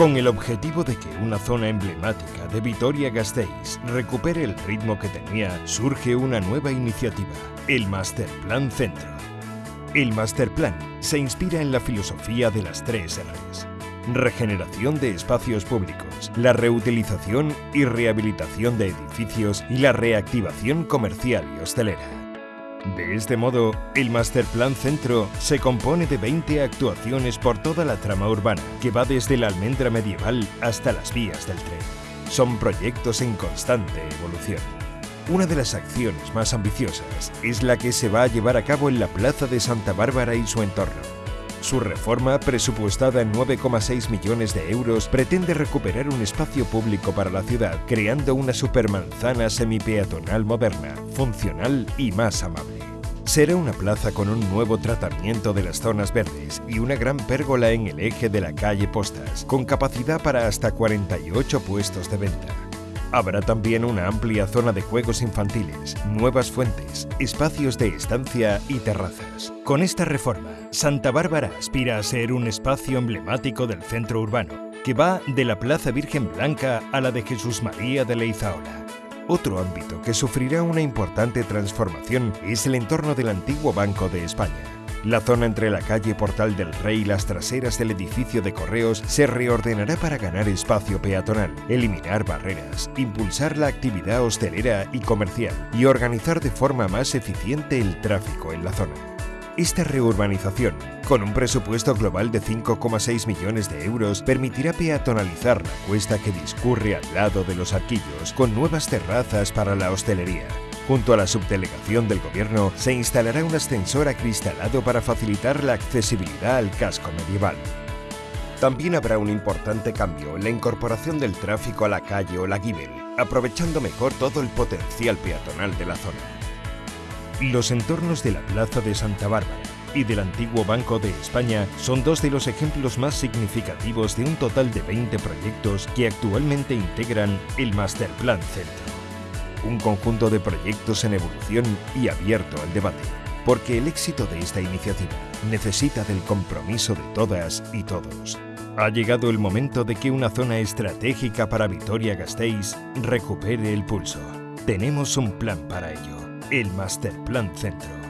Con el objetivo de que una zona emblemática de Vitoria-Gasteiz recupere el ritmo que tenía, surge una nueva iniciativa, el Masterplan Centro. El Masterplan se inspira en la filosofía de las tres R's. Regeneración de espacios públicos, la reutilización y rehabilitación de edificios y la reactivación comercial y hostelera. De este modo, el Masterplan Centro se compone de 20 actuaciones por toda la trama urbana, que va desde la almendra medieval hasta las vías del tren. Son proyectos en constante evolución. Una de las acciones más ambiciosas es la que se va a llevar a cabo en la Plaza de Santa Bárbara y su entorno. Su reforma, presupuestada en 9,6 millones de euros, pretende recuperar un espacio público para la ciudad, creando una supermanzana semipeatonal moderna, funcional y más amable. Será una plaza con un nuevo tratamiento de las zonas verdes y una gran pérgola en el eje de la calle Postas, con capacidad para hasta 48 puestos de venta. Habrá también una amplia zona de juegos infantiles, nuevas fuentes, espacios de estancia y terrazas. Con esta reforma, Santa Bárbara aspira a ser un espacio emblemático del centro urbano, que va de la Plaza Virgen Blanca a la de Jesús María de Leizaola. Otro ámbito que sufrirá una importante transformación es el entorno del antiguo Banco de España. La zona entre la calle Portal del Rey y las traseras del edificio de correos se reordenará para ganar espacio peatonal, eliminar barreras, impulsar la actividad hostelera y comercial y organizar de forma más eficiente el tráfico en la zona. Esta reurbanización, con un presupuesto global de 5,6 millones de euros, permitirá peatonalizar la cuesta que discurre al lado de los arquillos, con nuevas terrazas para la hostelería, Junto a la subdelegación del gobierno se instalará un ascensor acristalado para facilitar la accesibilidad al casco medieval. También habrá un importante cambio en la incorporación del tráfico a la calle o aprovechando mejor todo el potencial peatonal de la zona. Los entornos de la Plaza de Santa Bárbara y del antiguo Banco de España son dos de los ejemplos más significativos de un total de 20 proyectos que actualmente integran el Masterplan Centro un conjunto de proyectos en evolución y abierto al debate, porque el éxito de esta iniciativa necesita del compromiso de todas y todos. Ha llegado el momento de que una zona estratégica para Vitoria-Gasteiz recupere el pulso. Tenemos un plan para ello, el Master Plan Centro.